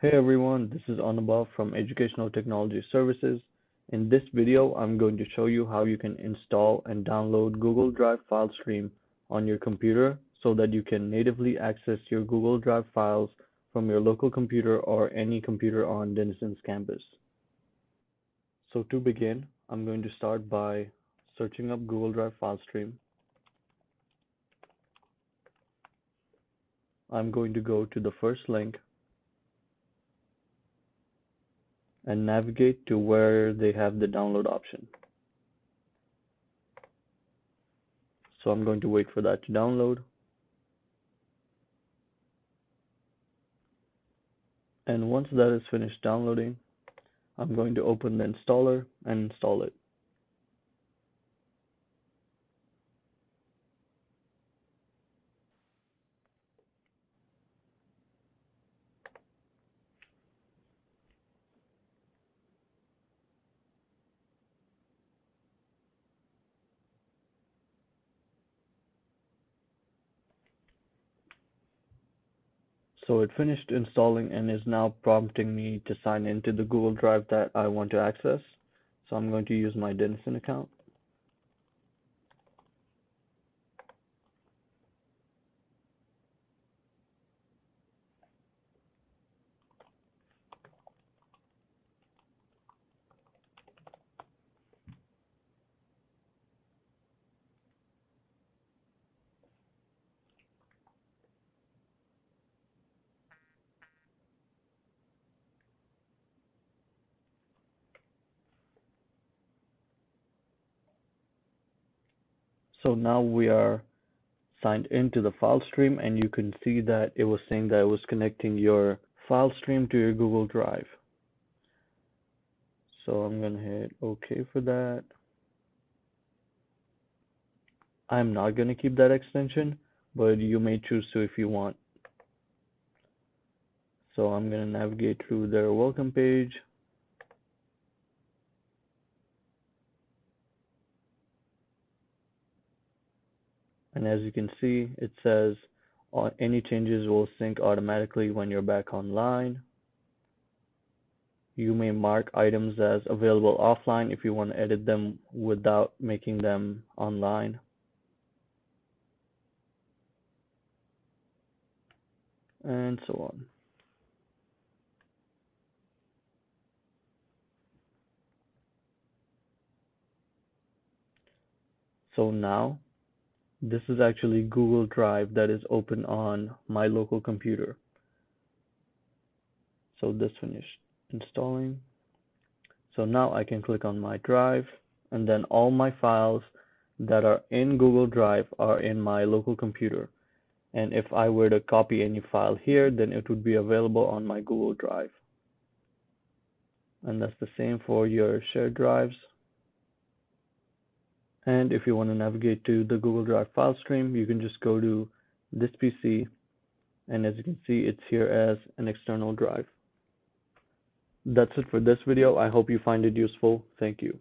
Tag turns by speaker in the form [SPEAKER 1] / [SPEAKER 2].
[SPEAKER 1] Hey everyone, this is Anubhav from Educational Technology Services. In this video, I'm going to show you how you can install and download Google Drive file stream on your computer so that you can natively access your Google Drive files from your local computer or any computer on Denison's campus. So to begin, I'm going to start by searching up Google Drive file stream. I'm going to go to the first link and navigate to where they have the download option. So I'm going to wait for that to download. And once that is finished downloading, I'm going to open the installer and install it. So it finished installing and is now prompting me to sign into the Google Drive that I want to access. So I'm going to use my Denison account. So now we are signed into the file stream and you can see that it was saying that it was connecting your file stream to your Google Drive. So I'm going to hit OK for that. I'm not going to keep that extension, but you may choose to if you want. So I'm going to navigate through their welcome page. And as you can see it says any changes will sync automatically when you're back online. You may mark items as available offline if you want to edit them without making them online. And so on. So now this is actually Google Drive that is open on my local computer. So this finished installing. So now I can click on my drive and then all my files that are in Google Drive are in my local computer. And if I were to copy any file here, then it would be available on my Google Drive. And that's the same for your shared drives. And if you want to navigate to the Google Drive file stream, you can just go to this PC. And as you can see, it's here as an external drive. That's it for this video. I hope you find it useful. Thank you.